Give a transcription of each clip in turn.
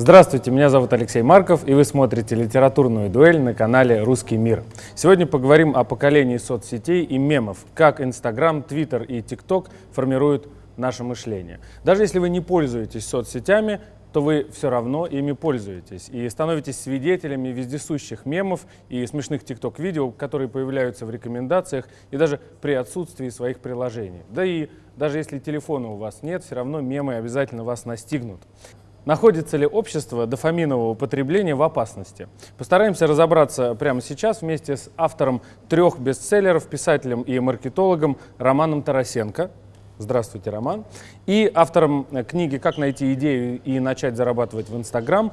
Здравствуйте, меня зовут Алексей Марков, и вы смотрите литературную дуэль на канале «Русский мир». Сегодня поговорим о поколении соцсетей и мемов, как Инстаграм, Твиттер и ТикТок формируют наше мышление. Даже если вы не пользуетесь соцсетями, то вы все равно ими пользуетесь и становитесь свидетелями вездесущих мемов и смешных тикток-видео, которые появляются в рекомендациях и даже при отсутствии своих приложений. Да и даже если телефона у вас нет, все равно мемы обязательно вас настигнут. Находится ли общество дофаминового потребления в опасности? Постараемся разобраться прямо сейчас вместе с автором трех бестселлеров, писателем и маркетологом Романом Тарасенко. Здравствуйте, Роман. И автором книги «Как найти идею и начать зарабатывать в Инстаграм»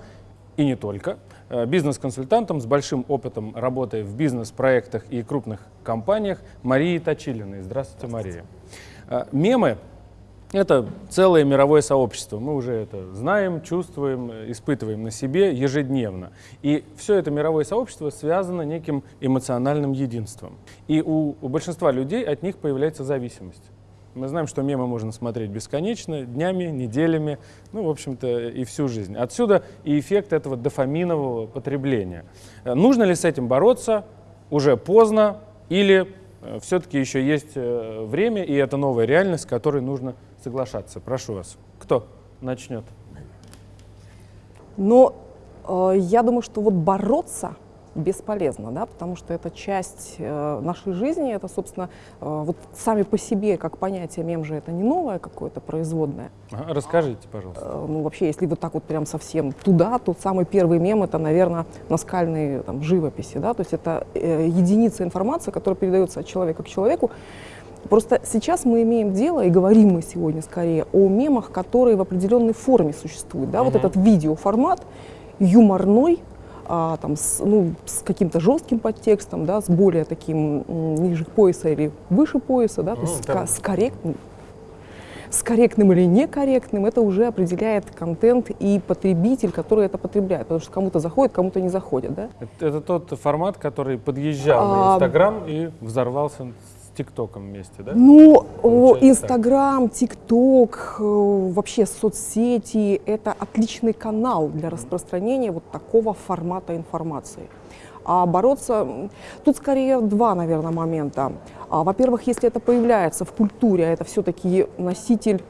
и не только. Э, бизнес-консультантом с большим опытом работы в бизнес-проектах и крупных компаниях Марии Точилиной. Здравствуйте, Мария. Э, мемы это целое мировое сообщество. Мы уже это знаем, чувствуем, испытываем на себе ежедневно. И все это мировое сообщество связано неким эмоциональным единством. И у, у большинства людей от них появляется зависимость. Мы знаем, что мемы можно смотреть бесконечно, днями, неделями, ну, в общем-то, и всю жизнь. Отсюда и эффект этого дофаминового потребления. Нужно ли с этим бороться? Уже поздно или э, все-таки еще есть э, время, и это новая реальность, с которой нужно соглашаться. Прошу вас. Кто начнет? Но э, я думаю, что вот бороться бесполезно, да, потому что это часть э, нашей жизни, это, собственно, э, вот сами по себе, как понятие мем же это не новое какое-то производное. Ага, расскажите, пожалуйста. Э, ну, вообще, если вот так вот прям совсем туда, то самый первый мем это, наверное, наскальные там, живописи, да, то есть это э, единица информации, которая передается от человека к человеку, Просто сейчас мы имеем дело, и говорим мы сегодня скорее о мемах, которые в определенной форме существуют. Да? -huh. Вот этот видеоформат юморной, а, там, с, ну, с каким-то жестким подтекстом, да, с более таким ниже пояса или выше пояса, да, то есть с, с, корректным, с корректным или некорректным, это уже определяет контент и потребитель, который это потребляет, потому что кому-то заходит, кому-то не заходит. Да? Это, это тот формат, который подъезжал а, на Инстаграм и взорвался ТикТоком вместе, да? Ну, Инстаграм, ТикТок, э, вообще соцсети — это отличный канал для распространения вот такого формата информации. А бороться... Тут скорее два, наверное, момента. А, Во-первых, если это появляется в культуре, а это все-таки носитель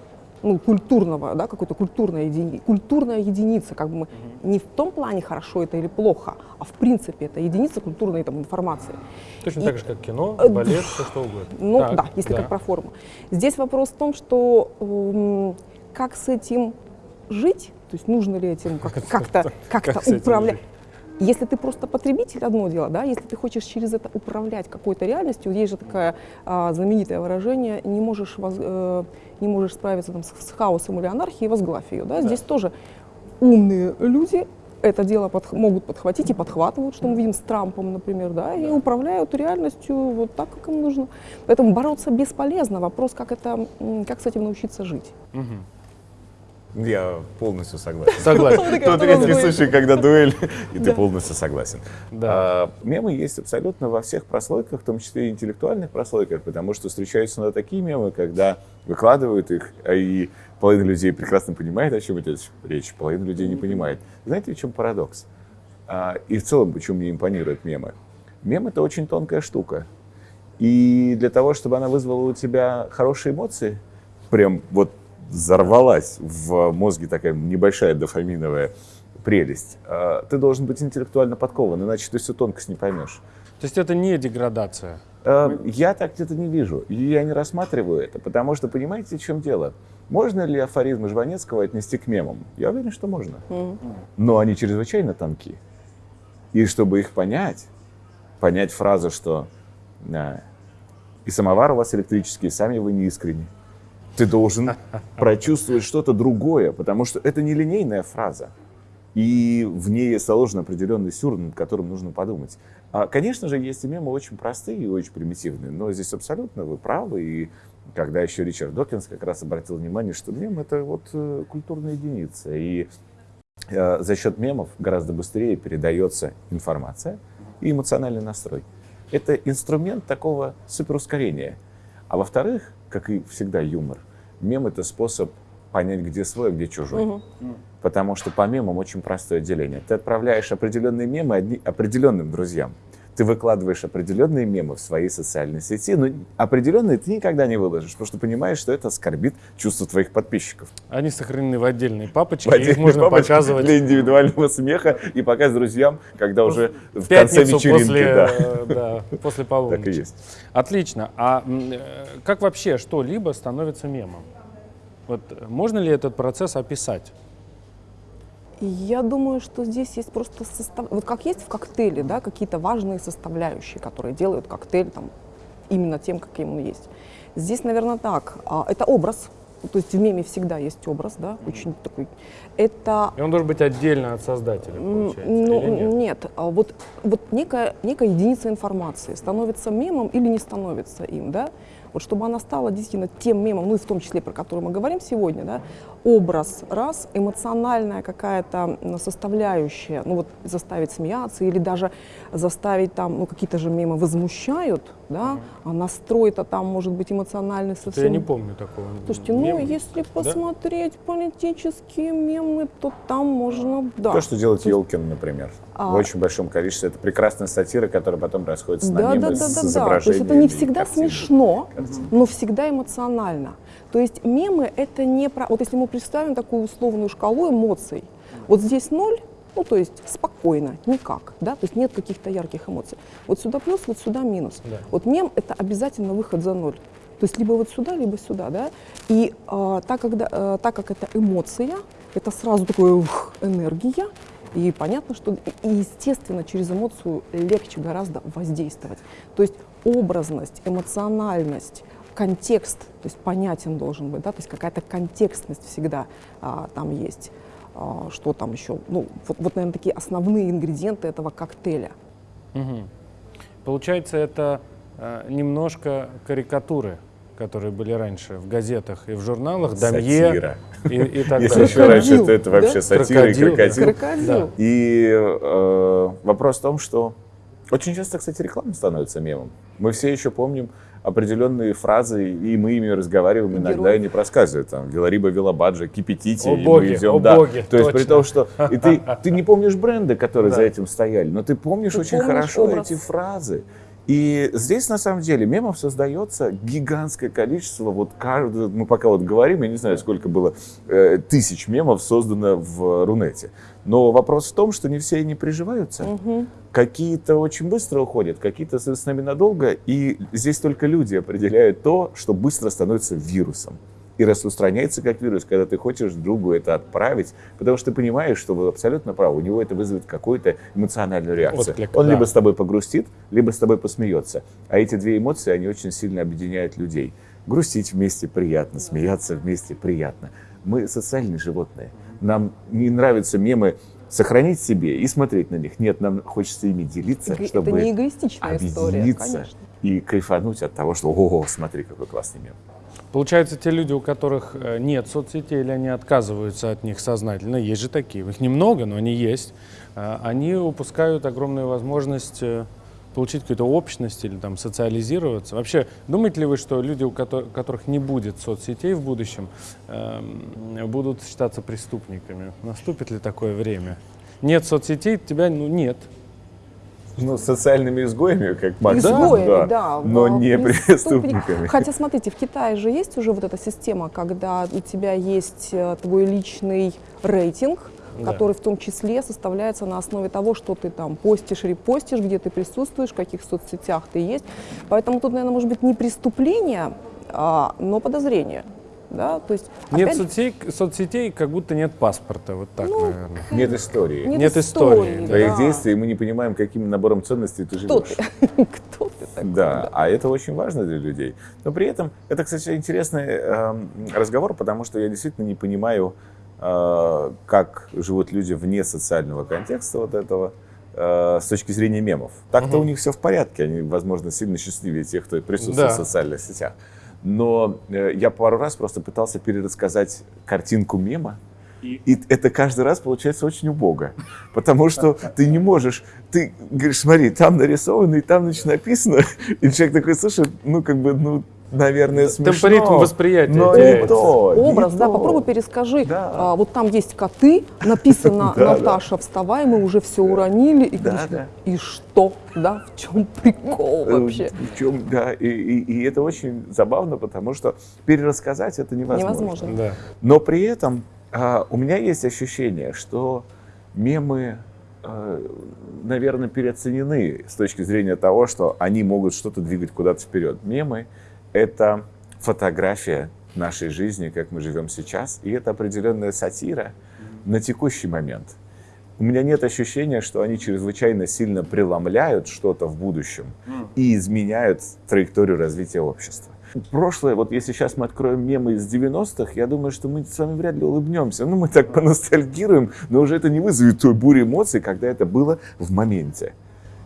ну, культурного, да, какой-то культурная, едини... культурная единица, как бы мы не в том плане хорошо это или плохо, а в принципе это единица культурной там, информации. Точно и... так же, как кино, э, балет, все что угодно. Ну так, да, если да. как про форму. Здесь вопрос в том, что э, как с этим жить, то есть нужно ли этим как-то как управлять. Если ты просто потребитель, одно дело, да, если ты хочешь через это управлять какой-то реальностью, есть же такое а, знаменитое выражение, не можешь, воз, э, не можешь справиться там, с, с хаосом или анархией, возглавь ее. Да? Да. Здесь тоже умные люди это дело под, могут подхватить и подхватывают, что мы видим с Трампом, например, да, и управляют реальностью вот так, как им нужно. Поэтому бороться бесполезно. Вопрос, как, это, как с этим научиться жить. Угу. Я полностью согласен. Согласен. Тот редкий случай, когда дуэль, и ты полностью согласен. А, мемы есть абсолютно во всех прослойках, в том числе и интеллектуальных прослойках, потому что встречаются на такие мемы, когда выкладывают их, а и половина людей прекрасно понимает, о чем идет речь, половина людей не понимает. Знаете, в чем парадокс? А, и в целом, почему мне импонируют мемы? Мем — это очень тонкая штука. И для того, чтобы она вызвала у тебя хорошие эмоции, прям вот взорвалась в мозге такая небольшая дофаминовая прелесть, а, ты должен быть интеллектуально подкован, иначе ты всю тонкость не поймешь. То есть это не деградация? А, я так где-то не вижу, и я не рассматриваю это, потому что, понимаете, в чем дело? Можно ли афоризмы Жванецкого отнести к мемам? Я уверен, что можно. Но они чрезвычайно тонки. И чтобы их понять, понять фразу, что и самовар у вас электрический, сами вы не искренне, ты должен прочувствовать что-то другое, потому что это не линейная фраза. И в ней заложен определенный сюр, над которым нужно подумать. А, конечно же, есть и мемы очень простые и очень примитивные, но здесь абсолютно вы правы. И когда еще Ричард Докинс как раз обратил внимание, что мем — это вот э, культурная единица. И э, за счет мемов гораздо быстрее передается информация и эмоциональный настрой. Это инструмент такого суперускорения. А во-вторых, как и всегда юмор, мем — это способ понять, где свой, а где чужой. Потому что по мемам очень простое деление. Ты отправляешь определенные мемы одни, определенным друзьям. Ты выкладываешь определенные мемы в свои социальные сети, но определенные ты никогда не выложишь, потому что понимаешь, что это оскорбит чувства твоих подписчиков. Они сохранены в отдельной папочке, В их отдельной можно папочке показывать для индивидуального смеха и показывать друзьям, когда уже в конце вечеринки. после, да. да, после Так и полуночи. есть. Отлично. А э, как вообще что-либо становится мемом? Вот э, можно ли этот процесс описать? Я думаю, что здесь есть просто состав... Вот как есть в коктейле, да, какие-то важные составляющие, которые делают коктейль там именно тем, каким он есть. Здесь, наверное, так. А, Это образ. То есть в меме всегда есть образ, да, очень такой. Это И он должен быть отдельно от создателя, получается, Ну, или нет? нет, а вот, вот некая, некая единица информации становится мемом или не становится им, да? Вот чтобы она стала действительно тем мемом, ну и в том числе, про который мы говорим сегодня, да, образ раз, эмоциональная какая-то составляющая, ну вот заставить смеяться или даже заставить там, ну какие-то же мемы возмущают, да, а настрой-то там может быть эмоциональный Это совсем Я не помню такого. Слушайте, ну мема. если посмотреть политические мемы, то там можно, да. То, что делает Елкин, например, А. в очень большом количестве. Это прекрасная сатира, которая потом расходится на Да, мемы да, да, с да, да. То есть это не всегда картинами. смешно, Картинами. но всегда эмоционально. То есть мемы это не про... Вот если мы представим такую условную шкалу эмоций, вот здесь ноль, ну то есть спокойно, никак, да, то есть нет каких-то ярких эмоций. Вот сюда плюс, вот сюда минус. Да. Вот мем это обязательно выход за ноль. То есть либо вот сюда, либо сюда, да. И а, так, когда, а, так как это эмоция, это сразу такое ух, энергия, и понятно, что и естественно через эмоцию легче гораздо воздействовать. То есть образность, эмоциональность, контекст, то есть понятен должен быть, да, то есть какая-то контекстность всегда а, там есть. А, что там еще? Ну, вот, вот, наверное, такие основные ингредиенты этого коктейля. Мгм. Получается, это э, немножко карикатуры, которые были раньше в газетах и в журналах, Дамье Сатира. и, и так Если далее. еще раньше, то это вообще да? сатира и Крокодил, да. крокодил. Крокодил. Да. И э, вопрос в том, что очень часто, кстати, реклама становится мемом. Мы все еще помним определенные фразы, и мы ими разговариваем И иногда и не просказывают. Там, Велариба, Велобаджа, кипятите, О и боги, мы идем. о да. боги, То есть при том, что и ты, ты не помнишь бренды, которые Да. за этим стояли, но ты помнишь Ты очень помнишь хорошо образ. эти фразы. И здесь, на самом деле, мемов создается гигантское количество. Вот каждый, мы пока вот говорим, я не знаю, сколько было э, тысяч мемов создано в Рунете. Но вопрос в том, что не все они приживаются. Мгм. Какие-то очень быстро уходят, какие-то с нами надолго. И здесь только люди определяют то, что быстро становится вирусом. И распространяется как вирус, когда ты хочешь другу это отправить, потому что ты понимаешь, что вы абсолютно правы, у него это вызовет какую-то эмоциональную реакцию. Отклик, Он да. либо с тобой погрустит, либо с тобой посмеется. А эти две эмоции, они очень сильно объединяют людей. Грустить вместе приятно, смеяться вместе приятно. Мы социальные животные. Нам не нравятся мемы сохранить себе и смотреть на них. Нет, нам хочется ими делиться, Эго- чтобы Это не эгоистичная история, объединиться конечно. и кайфануть от того, что «Ого, смотри, какой классный мем». Получается, те люди, у которых э, нет соцсетей или они отказываются от них сознательно, есть же такие, их немного, но они есть, э, они упускают огромную возможность э, получить какую-то общность или там социализироваться. Вообще, думаете ли вы, что люди, у кото- которых не будет соцсетей в будущем, эм, будут считаться преступниками? Наступит ли такое время? Нет соцсетей, тебя ну, нет. Ну, социальными изгоями, как максимум, Изгоями, да. но в- не преступник- преступниками. Хотя, смотрите, в Китае же есть уже вот эта система, когда у тебя есть э, твой личный рейтинг, Да. который в том числе составляется на основе того, что ты там постишь, репостишь, где ты присутствуешь, в каких соцсетях ты есть. Поэтому тут, наверное, может быть не преступление, а, но подозрение. Да? То есть, Нет опять, соцсетей, соцсетей, как будто нет паспорта. Вот так, Ну, наверное. Нет истории. нет, нет истории, да. Твоих да. действий, и мы не понимаем, каким набором ценностей ты Кто живешь. ты? Кто ты такой? Да, а это очень важно для людей. Но при этом это, кстати, интересный эм, разговор, потому что я действительно не понимаю, э, как живут люди вне социального контекста вот этого э, с точки зрения мемов. Так-то Мгм. у них все в порядке, они, возможно, сильно счастливее тех, кто присутствует Да. в социальных сетях. Но э, я пару раз просто пытался перерассказать картинку мема, и это каждый раз получается очень убого. Потому что ты не можешь, ты говоришь, смотри, там нарисовано, и там значит, написано. И человек такой, слушай, ну как бы, ну наверное, смешно. Темпоритм восприятия но не то, не Образ, да, то. попробуй перескажи. Да. А, вот там есть коты, написано. Наташа, вставай, мы уже все уронили. И, Да, говоришь, да. и что? Да, в чем прикол Э, вообще? В чем, да, и, и- и это очень забавно, потому что перерассказать это невозможно. Невозможно. Да. Но при этом а, у меня есть ощущение, что мемы, а, наверное, переоценены с точки зрения того, что они могут что-то двигать куда-то вперед. Мемы — это фотография нашей жизни, как мы живем сейчас, и это определенная сатира на текущий момент. У меня нет ощущения, что они чрезвычайно сильно преломляют что-то в будущем и изменяют траекторию развития общества. Прошлое, вот если сейчас мы откроем мемы из 90-х, я думаю, что мы с вами вряд ли улыбнемся. Ну, мы так поностальгируем, но уже это не вызовет той бури эмоций, когда это было в моменте.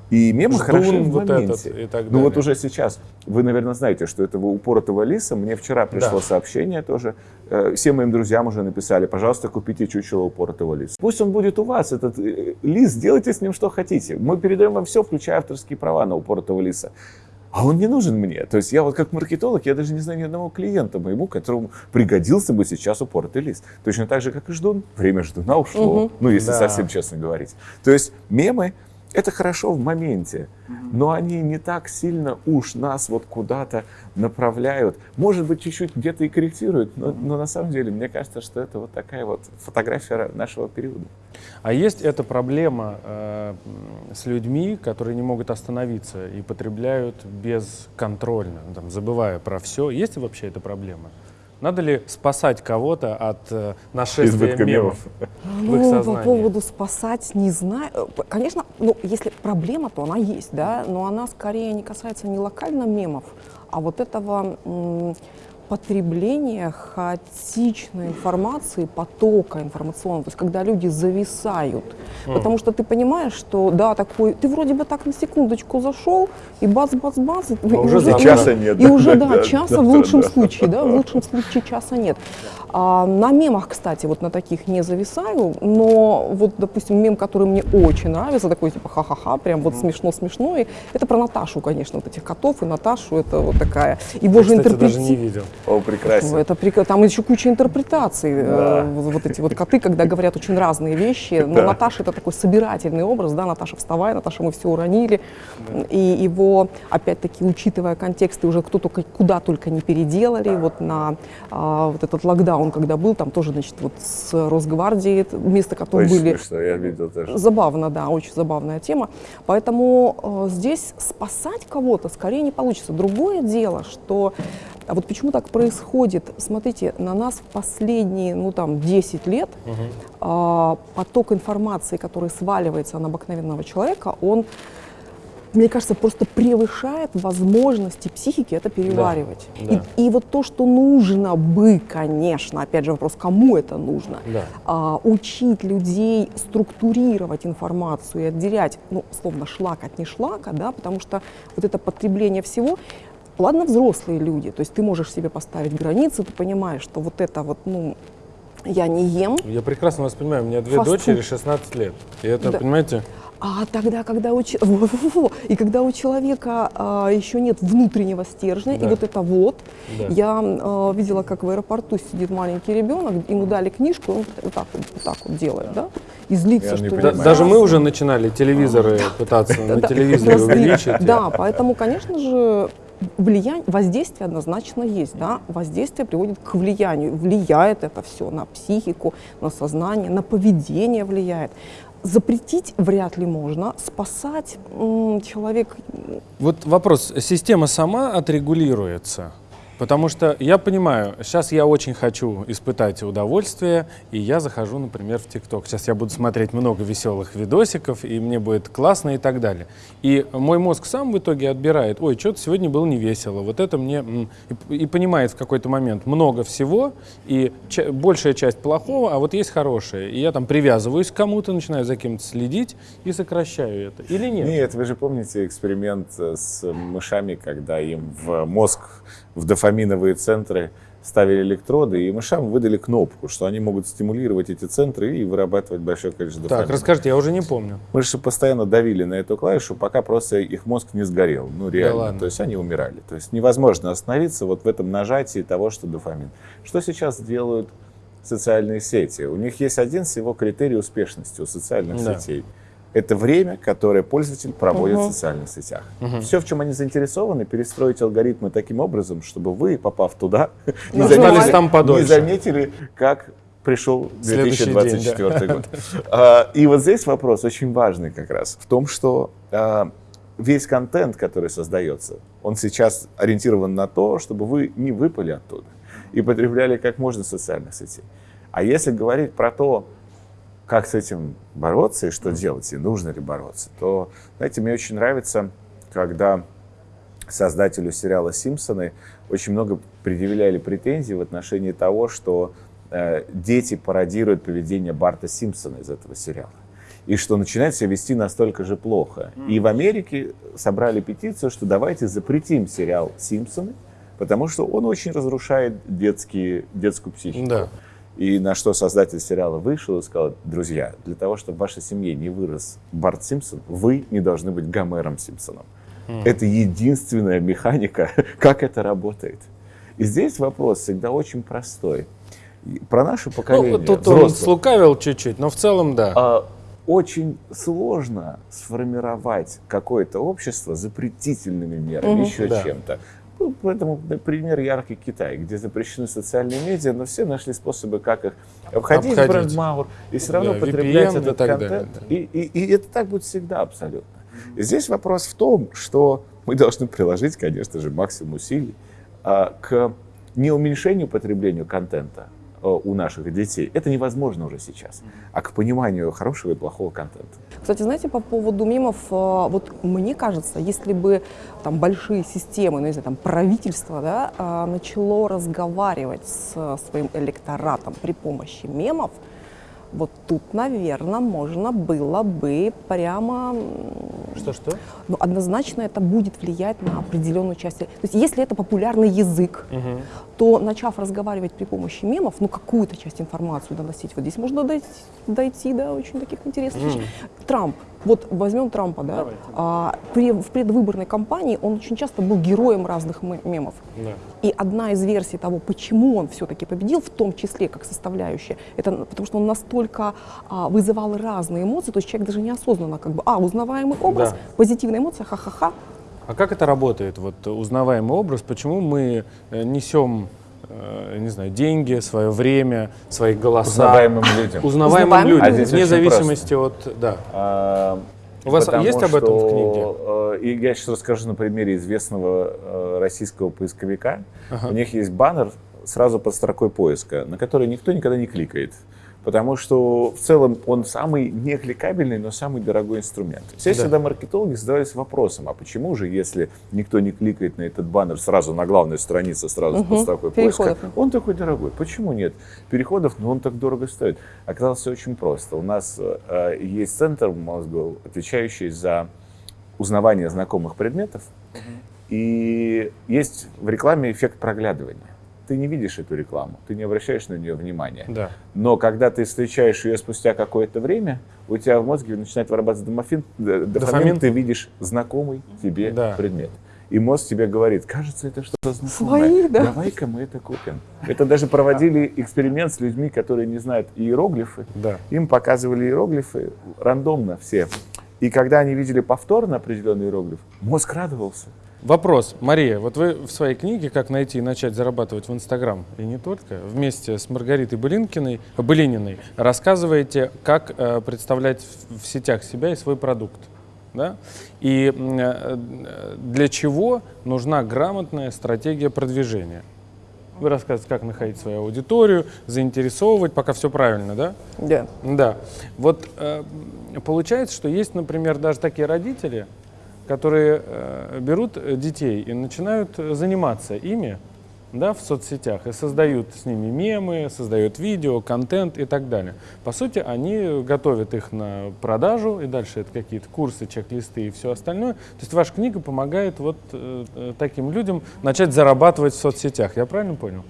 И мемы Ждун хороши в вот моменте. этот и так ну вот далее. уже сейчас, вы, наверное, знаете, что этого упоротого лиса, мне вчера пришло Да. сообщение тоже, э, всем моим друзьям уже написали, пожалуйста, купите чучело упоротого лиса. Пусть он будет у вас, этот э, лис, делайте с ним что хотите. Мы передаем вам все, включая авторские права на упоротого лиса. А он не нужен мне. То есть я вот как маркетолог, я даже не знаю ни одного клиента моему, которому пригодился бы сейчас упоротый лист. Точно так же, как и ждун. Время ждуна ушло. Мгм. Ну, если Да. совсем честно говорить. То есть мемы — это хорошо в моменте, но они не так сильно уж нас вот куда-то направляют. Может быть, чуть-чуть где-то и корректируют, но, но на самом деле мне кажется, что это вот такая вот фотография нашего периода. А есть эта проблема э, с людьми, которые не могут остановиться и потребляют бесконтрольно, ну, там, забывая про все. Есть ли вообще эта проблема? Надо ли спасать кого-то от э, нашествия Избытка мемов? мемов. в их Ну, по поводу спасать, не знаю. Конечно, ну, если проблема, то она есть, да, но она скорее не касается не локально мемов, а вот этого потребления хаотичной информации, потока информационного, то есть когда люди зависают. Потому что ты понимаешь, что да, такой, ты вроде бы так на секундочку зашел, и бац-бац-бац, и, и уже и завтра. Часа нет, И да, уже, да, часа да, в лучшем да. случае, да, в лучшем случае часа нет. А, на мемах, кстати, вот на таких не зависаю, но вот, допустим, мем, который мне очень нравится, такой типа ха-ха-ха, прям вот смешно-смешно, и это про Наташу, конечно, вот этих котов и Наташу, это вот такая, его Я, же кстати, даже не интерпретируют. видел. О, прекрасно. Это прик- Там еще куча интерпретаций. э, Да. вот эти вот коты, когда говорят очень разные вещи. Но Да. Наташа это такой собирательный образ, да, Наташа вставай, Наташа мы все уронили. И его, опять-таки, учитывая контексты, уже кто только куда только не переделали. Вот на а, вот этот локдаун, когда был, там тоже, значит, вот с Росгвардией это место котов Очень были. смешно, я видел тоже. Забавно, да, очень забавная тема. Поэтому э, здесь спасать кого-то скорее не получится. Другое дело, что а вот почему так происходит? Смотрите, на нас в последние, ну там, 10 лет а, поток информации, который сваливается на обыкновенного человека, он, мне кажется, просто превышает возможности психики это переваривать. да. И, и вот то, что нужно бы, конечно, опять же вопрос, кому это нужно, Да. а, учить людей структурировать информацию и отделять, ну, словно шлак от нешлака, да, потому что вот это потребление всего, ладно, взрослые люди, то есть ты можешь себе поставить границы, ты понимаешь, что вот это вот, ну, я не ем, Я прекрасно вас понимаю, у меня две Фастфуд. дочери 16 лет. И это, Да. понимаете, а тогда, когда у, че- во-во-во, и когда у человека а, еще нет внутреннего стержня, Да. и вот это вот, Да. я а, видела, как в аэропорту сидит маленький ребенок, ему дали книжку, он вот так вот, вот, так вот делает, да, и злится, Я что да- даже мы уже начинали телевизоры пытаться на Да, телевизоре увеличить. Да, поэтому, конечно же, влияние, воздействие однозначно есть, да, воздействие приводит к влиянию, влияет это все на психику, на сознание, на поведение влияет. Запретить вряд ли можно, спасать человек Вот вопрос, система сама отрегулируется? Потому что я понимаю, сейчас я очень хочу испытать удовольствие, и я захожу, например, в ТикТок. Сейчас я буду смотреть много веселых видосиков, и мне будет классно и так далее. И мой мозг сам в итоге отбирает, ой, что-то сегодня было не весело, вот это мне... м». И, понимает в какой-то момент много всего, и большая часть плохого, а вот есть хорошее. И я там привязываюсь к кому-то, начинаю за кем-то следить и сокращаю это. Или нет? Нет, вы же помните эксперимент э, с мышами, когда им в мозг, в дофаминовые центры ставили электроды, и мышам выдали кнопку, что они могут стимулировать эти центры и вырабатывать большое количество Так, дофамина. расскажите, я уже не помню. Мыши постоянно давили на эту клавишу, пока просто их мозг не сгорел. Ну, реально. ладно. То есть они умирали. То есть невозможно остановиться вот в этом нажатии того, что дофамин. Что сейчас делают социальные сети? У них есть один всего критерий успешности у социальных Да. сетей. Это время, которое пользователь проводит Мгм. в социальных сетях. Мгм. Все, в чем они заинтересованы, перестроить алгоритмы таким образом, чтобы вы, попав туда, не Нажимали. заметили, там подольше. не заметили, как пришел Следующий день, 2024 год. А, И вот здесь вопрос очень важный как раз в том, что а, весь контент, который создается, он сейчас ориентирован на то, чтобы вы не выпали оттуда и потребляли как можно социальных сетей. А если говорить про то, как с этим бороться и что делать, и нужно ли бороться, то, знаете, мне очень нравится, когда создателю сериала «Симпсоны» очень много предъявляли претензий в отношении того, что э, дети пародируют поведение Барта Симпсона из этого сериала. И что начинает себя вести настолько же плохо. И в Америке собрали петицию, что давайте запретим сериал «Симпсоны», потому что он очень разрушает детские, детскую психику. Да. И на что создатель сериала вышел и сказал, друзья, для того, чтобы в вашей семье не вырос Барт Симпсон, вы не должны быть Гомером Симпсоном. Это единственная механика, как это работает. И здесь вопрос всегда очень простой. Про наше поколение, Ну, тут он взрослых, слукавил чуть-чуть, но в целом да. а, очень сложно сформировать какое-то общество запретительными мерами, Мгм. еще Да. чем-то. Ну, поэтому например, яркий Китай, где запрещены социальные медиа, но все нашли способы, как их обходить, Обходить. бренд Маур, и все равно Да, потреблять VPN и этот так контент. далее, да. И, и- и это так будет всегда абсолютно. И здесь вопрос в том, что мы должны приложить, конечно же, максимум усилий а, к не уменьшению потребления контента а, у наших детей. Это невозможно уже сейчас. А к пониманию хорошего и плохого контента. Кстати, знаете, по поводу мемов, э, вот мне кажется, если бы там большие системы, ну, знаю, там правительство, да, э, начало разговаривать с э, своим электоратом при помощи мемов, вот тут, наверное, можно было бы прямо Что-что? ну, однозначно это будет влиять на определенную часть. То есть если это популярный язык, Мгм. то начав разговаривать при помощи мемов, ну какую-то часть информации доносить, вот здесь можно дойти, дойти до очень таких интересных вещей. Трамп, вот возьмем Трампа, да, Давайте. а, при- в предвыборной кампании он очень часто был героем разных ме- мемов. Да. И одна из версий того, почему он все-таки победил, в том числе как составляющая, это потому что он настолько а, вызывал разные эмоции, то есть человек даже неосознанно как бы, а, узнаваемый образ, Да. позитивная эмоция, ха-ха-ха, А как это работает, вот узнаваемый образ? Почему мы э, несем, э, не знаю, деньги, свое время, свои голоса Узнаваемым людям. узнаваемым Узнаваемым людям, А здесь вне зависимости от, да. А, У вас потому есть об этом в что, э, И я сейчас расскажу на примере известного э, российского поисковика. Ага. У них есть баннер сразу под строкой поиска, на который никто никогда не кликает. Потому что в целом он самый не кликабельный, но самый дорогой инструмент. Все Да. всегда маркетологи задавались вопросом, а почему же, если никто не кликает на этот баннер сразу на главной странице, сразу под Мгм. строкой поиска, он такой дорогой. Почему нет переходов, но он так дорого стоит? Оказалось все очень просто. У нас э, есть центр в мозгу, отвечающий за узнавание знакомых предметов. И есть в рекламе эффект проглядывания. Ты не видишь эту рекламу, ты не обращаешь на нее внимания. Да. Но когда ты встречаешь ее спустя какое-то время, у тебя в мозге начинает вырабатываться домофин, д- дофамин, Дофамин. ты видишь знакомый тебе Да. предмет. И мозг тебе говорит, кажется, это что-то знакомое. Свои, да. Давай-ка мы это купим. Это даже проводили эксперимент с людьми, которые не знают иероглифы. Да. Им показывали иероглифы рандомно все. И когда они видели повторно определенный иероглиф, мозг радовался. Вопрос. Мария, вот вы в своей книге «Как найти и начать зарабатывать в Инстаграм» и не только, вместе с Маргаритой Былинкиной, Былининой рассказываете, как э, представлять в, в сетях себя и свой продукт. Да? И м, э, для чего нужна грамотная стратегия продвижения. Вы рассказываете, как находить свою аудиторию, заинтересовывать, пока все правильно, да? Да. Да. Вот э, получается, что есть, например, даже такие родители, которые э, берут детей и начинают э, заниматься ими да, в соцсетях и создают с ними мемы, создают видео, контент и так далее. По сути, они готовят их на продажу, и дальше это какие-то курсы, чек-листы и все остальное. То есть ваша книга помогает вот э, таким людям начать зарабатывать в соцсетях. Я правильно понял?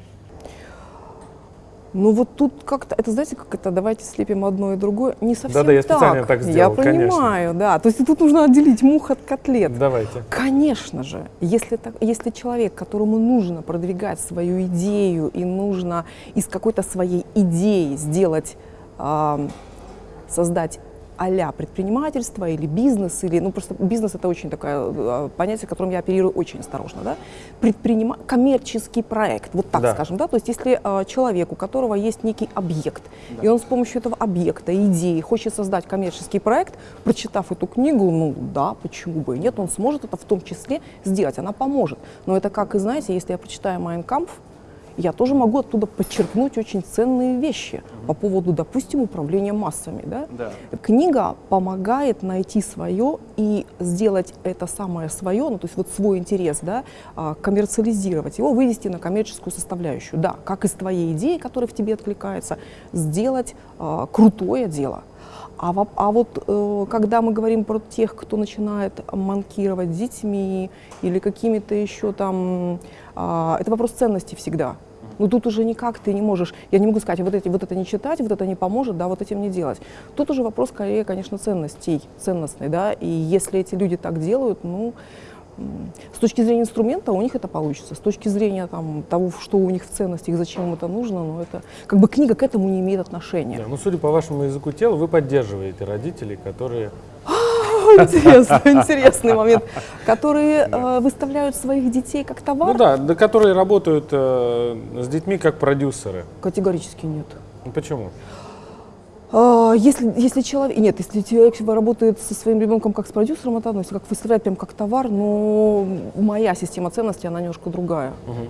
Ну вот тут как-то, это знаете, как это, давайте слепим одно и другое, не совсем Да-да, я так. специально так сделал, Я понимаю, да. То есть тут нужно отделить мух от котлет. Давайте. Конечно же, если, так, если человек, которому нужно продвигать свою идею и нужно из какой-то своей идеи сделать, а, создать а предпринимательство или бизнес, или, ну просто бизнес это очень такое э, понятие, которым я оперирую очень осторожно, да, Предпринима... коммерческий проект, вот так да. скажем, да, то есть если э, человек, у которого есть некий объект, да. и он с помощью этого объекта, идеи хочет создать коммерческий проект, прочитав эту книгу, ну да, почему бы и нет, он сможет это в том числе сделать, она поможет. Но это как, и знаете, если я прочитаю Майнкамп, я тоже могу оттуда подчеркнуть очень ценные вещи по поводу, допустим, управления массами. Да? Да. Книга помогает найти свое и сделать это самое свое, ну, то есть вот свой интерес, да, а, коммерциализировать его, вывести на коммерческую составляющую. Да, как из твоей идеи, которая в тебе откликается, сделать а, крутое дело. А, а вот э, когда мы говорим про тех, кто начинает манкировать детьми или какими-то еще там, э, это вопрос ценности всегда. Ну тут уже никак ты не можешь, я не могу сказать, вот, эти, вот это не читать, вот это не поможет, да, вот этим не делать. Тут уже вопрос скорее, конечно, ценностей, ценностный, да, и если эти люди так делают, ну, с точки зрения инструмента у них это получится, с точки зрения там, того, что у них в ценностях, зачем им это нужно, ну это как бы книга к этому не имеет отношения. Да, ну, судя по вашему языку тела, вы поддерживаете родителей, которые интересный, интересный момент, которые э, выставляют своих детей как товар? Ну да, да, которые работают э, с детьми как продюсеры. Категорически нет. Ну, почему? А, если, если человек, нет, если человек работает со своим ребенком как с продюсером, это если как выставляет прям как товар, но моя система ценностей, она немножко другая. Угу.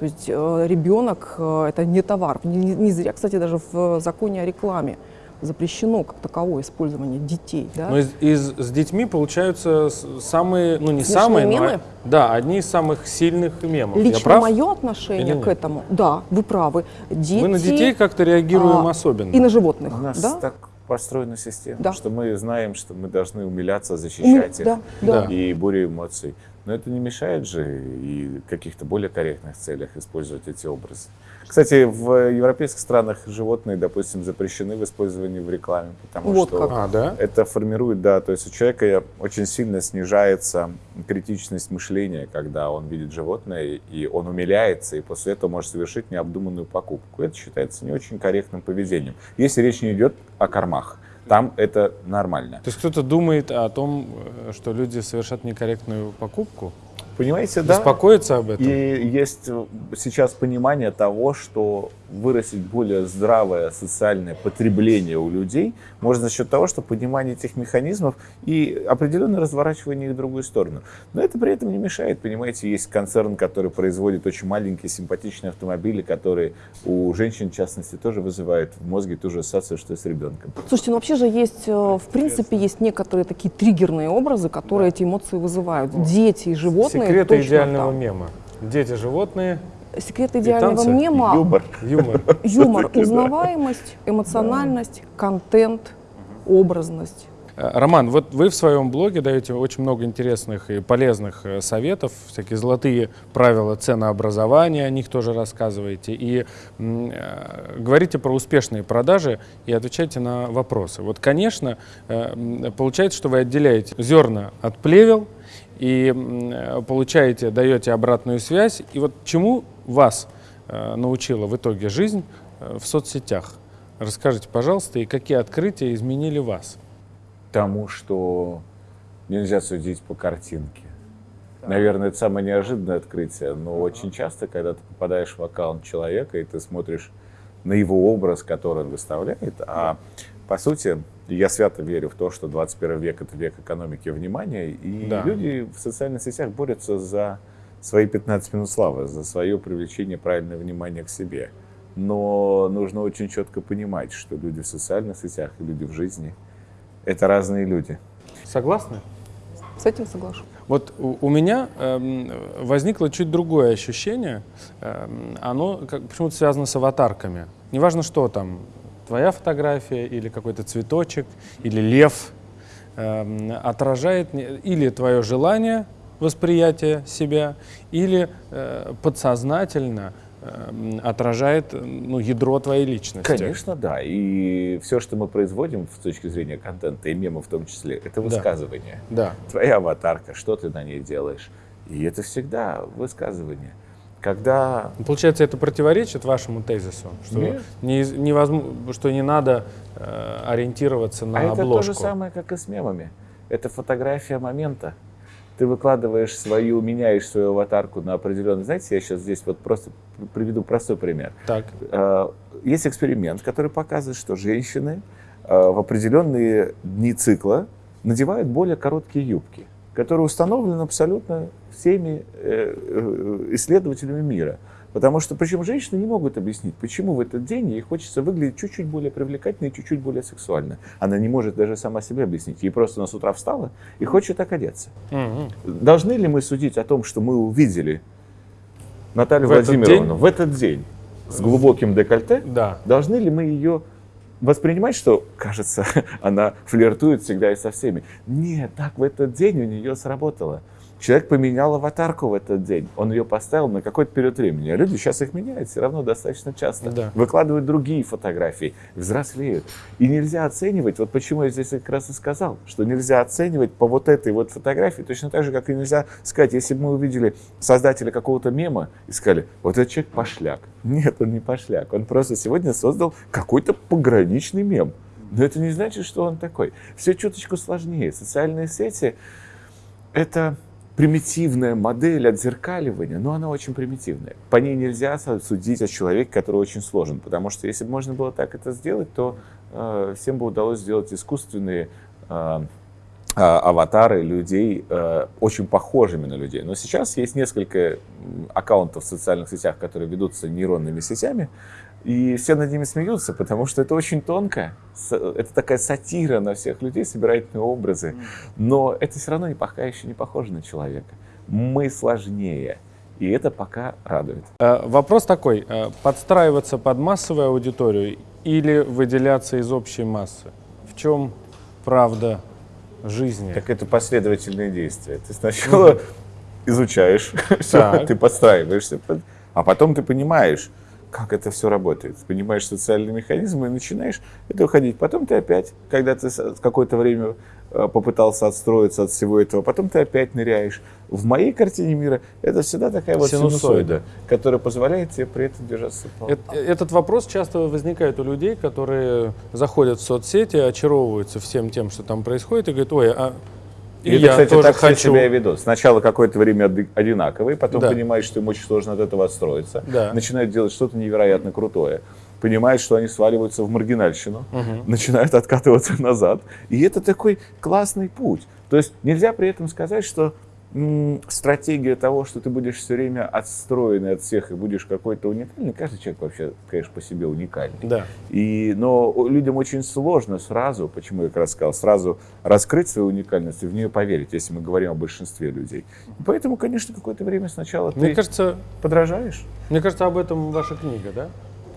То есть э, ребенок э, это не товар. Не, не зря, кстати, даже в законе о рекламе запрещено как таковое использование детей. Да? Но из, из, с детьми получаются самые, ну не Смешные самые, мемы? но да, одни из самых сильных мемов. Лично мое отношение к этому, да, вы правы. Дети, Мы на детей как-то реагируем а, особенно. и на животных, У нас да? так построена система, Да. что мы знаем, что мы должны умиляться, Уми- защищать их. да, да. Да. И буря эмоций. Но это не мешает же и в каких-то более корректных целях использовать эти образы. Кстати, в европейских странах животные, допустим, запрещены в использовании в рекламе, потому Вот что как. А, да? это формирует, да, то есть у человека очень сильно снижается критичность мышления, когда он видит животное, и он умиляется, и после этого может совершить необдуманную покупку. Это считается не очень корректным поведением. Если речь не идет о кормах, там это нормально. То есть кто-то думает о том, э, что люди совершат некорректную покупку, Понимаете, да? беспокоится об этом. И есть э, сейчас понимание того, что вырастить более здравое социальное потребление у людей можно за счет того, что понимание этих механизмов и определенное разворачивание их в другую сторону. Но это при этом не мешает, понимаете, есть концерн, который производит очень маленькие симпатичные автомобили, которые у женщин, в частности, тоже вызывают в мозге ту же ассоциацию, что и с ребенком. Слушайте, ну вообще же есть, э, в принципе, есть некоторые такие триггерные образы, которые эти эмоции вызывают. Дети и животные Секреты идеального там. мема. Дети, животные, Секрет идеального танцы, мема, Юмор. юмор. юмор, узнаваемость, эмоциональность, контент, образность. Э, Роман, вот вы в своем блоге даете очень много интересных и полезных э, советов, всякие золотые правила ценообразования, о них тоже рассказываете, и э, говорите про успешные продажи и отвечаете на вопросы. Вот, конечно, э, получается, что вы отделяете зерна от плевел и э, получаете, даете обратную связь. И вот чему вас э, научила в итоге жизнь э, в соцсетях? Расскажите, пожалуйста, и какие открытия изменили вас? тому, что нельзя судить по картинке. Наверное, это самое неожиданное открытие, но очень часто, когда ты попадаешь в аккаунт человека, и ты смотришь на его образ, который он выставляет, а по сути, я свято верю в то, что 21 век — это век экономики внимания, и Да. люди в социальных сетях борются за свои 15 минут славы, за свое привлечение правильного внимания к себе. Но нужно очень четко понимать, что люди в социальных сетях и люди в жизни — это разные люди. Согласны? С этим соглашусь. Вот у, меня эм, возникло чуть другое ощущение. Эм, оно почему-то связано с аватарками. Неважно, что там, твоя фотография или какой-то цветочек, или лев, эм, отражает или твое желание восприятия себя, или э, подсознательно э, отражает ну, ядро твоей личности. Конечно, да. И все, что мы производим с точки зрения контента и мемов в том числе, это высказывание. Да. Твоя аватарка, что ты на ней делаешь. И это всегда высказывание. Когда Получается, это противоречит вашему тезису, что, Нет. не, невозм- что не надо э, ориентироваться на а это обложку. то же самое, как и с мемами. Это фотография момента. Ты выкладываешь свою, меняешь свою аватарку на определенный... Знаете, я сейчас здесь вот просто приведу простой пример. Так, Э, Есть эксперимент, который показывает, что женщины э, в определенные дни цикла надевают более короткие юбки, которые установлены абсолютно всеми э, исследователями мира. Потому что, причем женщины не могут объяснить, почему в этот день ей хочется выглядеть чуть-чуть более привлекательно и чуть-чуть более сексуально. Она не может даже сама себе объяснить. Ей просто она с утра встала и хочет так одеться. Мгм. Должны ли мы судить о том, что мы увидели Наталью В этот Владимировну день? в этот день с глубоким декольте? да. Должны ли мы ее воспринимать, что, кажется, она флиртует всегда и со всеми? Нет, так в этот день у нее сработало. Человек поменял аватарку в этот день. Он ее поставил на какой-то период времени. А люди сейчас их меняют все равно достаточно часто. Да. Выкладывают другие фотографии, взрослеют. И нельзя оценивать, вот почему я здесь как раз и сказал, что нельзя оценивать по вот этой вот фотографии, точно так же, как и нельзя сказать, если бы мы увидели создателя какого-то мема и сказали, вот этот человек пошляк. Нет, он не пошляк. Он просто сегодня создал какой-то пограничный мем. Но это не значит, что он такой. Все чуточку сложнее. Социальные сети — это примитивная модель отзеркаливания, но она очень примитивная. По ней нельзя судить о человеке, который очень сложен, потому что если бы можно было так это сделать, то э, всем бы удалось сделать искусственные э, а, аватары людей э, очень похожими на людей. Но сейчас есть несколько аккаунтов в социальных сетях, которые ведутся нейронными сетями, и все над ними смеются, потому что это очень тонко. Это такая сатира на всех людей, собирательные образы. Но это все равно не, пока еще не похоже на человека. Мы сложнее. И это пока радует. Э, Вопрос такой, э, подстраиваться под массовую аудиторию или выделяться из общей массы? В чем правда жизни? Так это последовательные действия. Ты сначала изучаешь, ты подстраиваешься, под- а потом ты понимаешь, как это все работает. Понимаешь социальные механизмы и начинаешь это уходить. Потом ты опять, когда ты какое-то время э, попытался отстроиться от всего этого, потом ты опять ныряешь. В моей картине мира это всегда такая вот Синусоида. синусоида, которая позволяет тебе при этом держаться. в Эт- Этот вопрос часто возникает у людей, которые заходят в соцсети, очаровываются всем тем, что там происходит, и говорят, ой, а и, И, это, я кстати, тоже так все хочу. себя и ведут. Сначала какое-то время оди- одинаковые, потом Да. понимаешь, что им очень сложно от этого отстроиться. Да. Начинают делать что-то невероятно крутое. Понимают, что они сваливаются в маргинальщину, начинают откатываться назад. И это такой классный путь. То есть нельзя при этом сказать, что стратегия того, что ты будешь все время отстроенный от всех и будешь какой-то уникальный, каждый человек вообще, конечно, по себе уникальный. Да. И, но людям очень сложно сразу, почему я как раз сказал, сразу раскрыть свою уникальность и в нее поверить, если мы говорим о большинстве людей. И поэтому, конечно, какое-то время сначала Мне ты кажется, подражаешь. мне кажется, об этом ваша книга, да?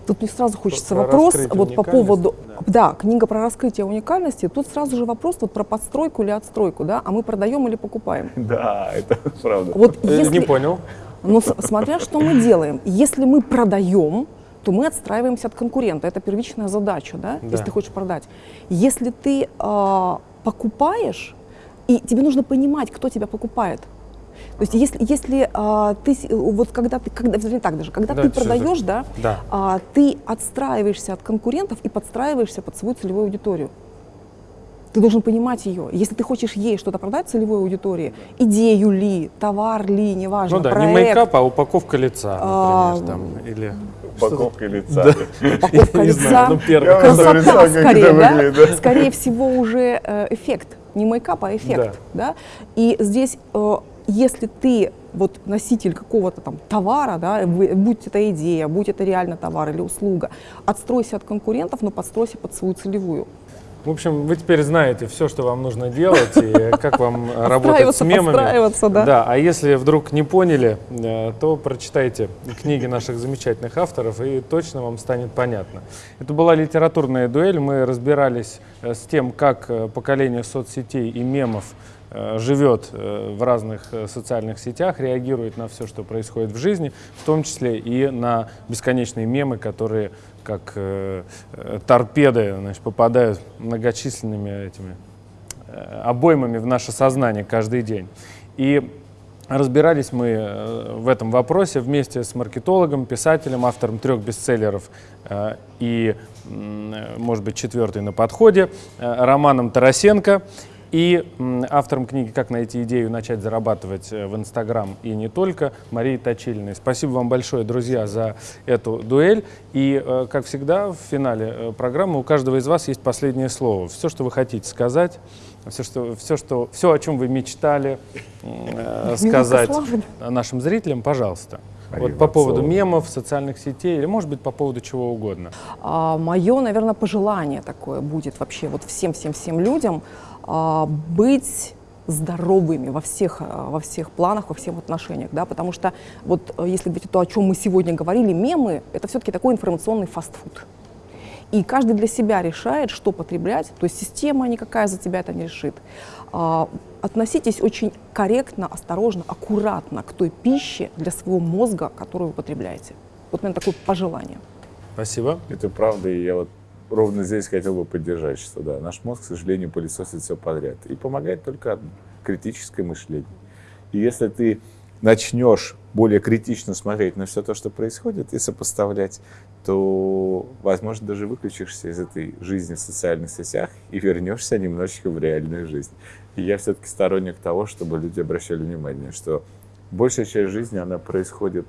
Тут мне сразу хочется про вопрос вот по поводу, да. Книга про раскрытие уникальности. Тут сразу же вопрос вот про подстройку или отстройку, да, а мы продаем или покупаем. Да, это правда. Вот Э, если, Не понял. но с- смотря что мы делаем, если мы продаем, то мы отстраиваемся от конкурента. Это первичная задача, да, Да. если ты хочешь продать. Если ты а, покупаешь, и тебе нужно понимать, кто тебя покупает. То есть если, если а, ты, вот когда ты, когда, вернее так даже, когда Да, ты это? продаешь, да, Да. а, ты отстраиваешься от конкурентов и подстраиваешься под свою целевую аудиторию. Ты должен понимать ее. Если ты хочешь ей что-то продать целевой аудитории, идею ли, товар ли, неважно, Ну да, не проект, мейкап, а упаковка лица, А, например, там, или... Упаковка лица. упаковка Не лица, знаю, ну красота лица, скорее, это да? выглядит, да. Скорее всего уже э, эффект, не мейкап, а эффект, да. И здесь, э, если ты вот носитель какого-то там товара, да, будь это идея, будь это реально товар или услуга, отстройся от конкурентов, но подстройся под свою целевую. В общем, вы теперь знаете все, что вам нужно делать и как вам работать с мемами. да. Да, а если вдруг не поняли, э, то прочитайте книги наших замечательных авторов, и точно вам станет понятно. Это была литературная дуэль. Мы разбирались э, с тем, как э, поколение соцсетей и мемов живет э, в разных э, социальных сетях, реагирует на все, что происходит в жизни, в том числе и на бесконечные мемы, которые как э, э, торпеды значит, попадают многочисленными этими э, обоймами в наше сознание каждый день. И разбирались мы э, в этом вопросе вместе с маркетологом, писателем, автором трех бестселлеров э, и, э, может быть, четвертый на подходе, э, Романом Тарасенко и автором книги «Как найти идею и начать зарабатывать э, в Инстаграм» и не только, Марией Точилиной. Спасибо вам большое, друзья, за эту дуэль. И, э, как всегда, в финале э, программы у каждого из вас есть последнее слово. Все, что вы хотите сказать, все, что, все, что, все о чем вы мечтали э, сказать нашим зрителям, пожалуйста. Мария Вот по поводу мемов, социальных сетей или, может быть, по поводу чего угодно. мое, наверное, пожелание такое будет вообще вот всем-всем-всем людям а, быть здоровыми во всех, а, во всех планах, во всех отношениях, да, потому что вот э, если говорить то, о чем мы сегодня говорили, мемы — это все-таки такой информационный фастфуд. И каждый для себя решает, что потреблять, то есть система никакая за тебя это не решит. А, Относитесь очень корректно, осторожно, аккуратно к той пище для своего мозга, которую вы потребляете. Вот, наверное, такое пожелание. Спасибо. Это правда, и я вот ровно здесь хотел бы поддержать, что да, наш мозг, к сожалению, пылесосит все подряд. И помогает только одно — критическое мышление. И если ты начнешь более критично смотреть на все то, что происходит, и сопоставлять, то, возможно, даже выключишься из этой жизни в социальных сетях и вернешься немножечко в реальную жизнь. И я все-таки сторонник того, чтобы люди обращали внимание, что большая часть жизни, она происходит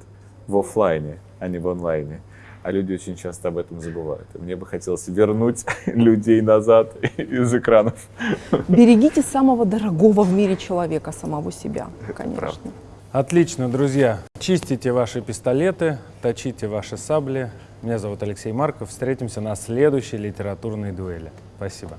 в оффлайне, а не в онлайне. А люди очень часто об этом забывают. И мне бы хотелось вернуть людей назад из экранов. Берегите самого дорогого в мире человека, самого себя, конечно. правда. Отлично, друзья. Чистите ваши пистолеты, точите ваши сабли. Меня зовут Алексей Марков. Встретимся на следующей литературной дуэли. Спасибо.